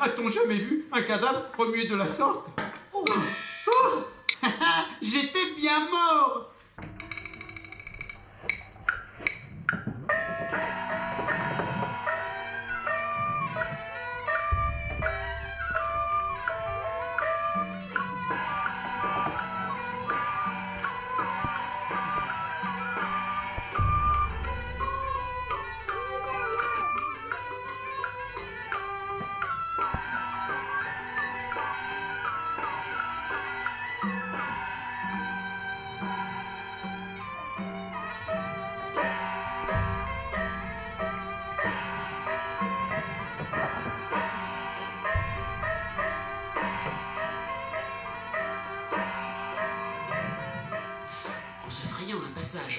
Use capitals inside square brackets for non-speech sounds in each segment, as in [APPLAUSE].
A-t-on jamais vu un cadavre remuer de la sorte Oh Oh [LAUGHS] J'étais bien mort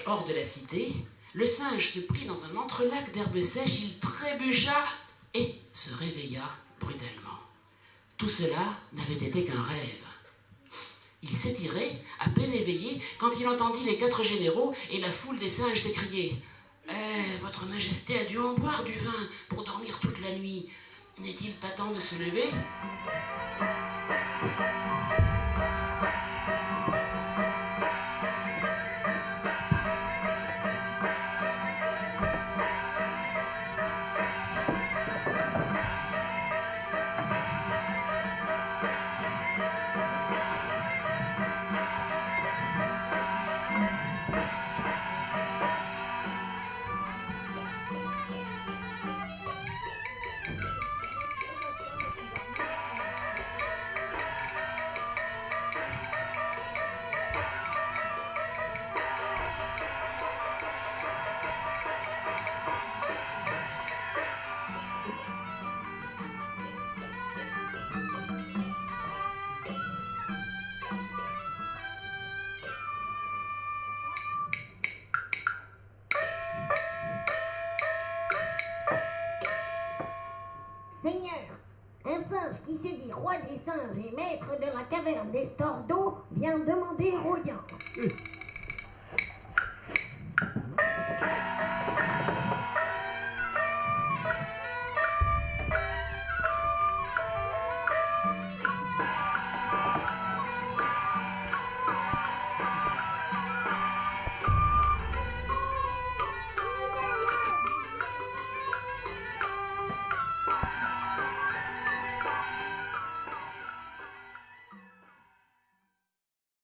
hors de la cité, le singe se prit dans un entrelac d'herbes sèches, il trébucha et se réveilla brutalement. Tout cela n'avait été qu'un rêve. Il s'étirait, à peine éveillé, quand il entendit les quatre généraux et la foule des singes s'écrier Eh, votre majesté a dû en boire du vin pour dormir toute la nuit. N'est-il pas temps de se lever? Qui se dit roi des singes et maître de la caverne des stores d'eau vient demander audience.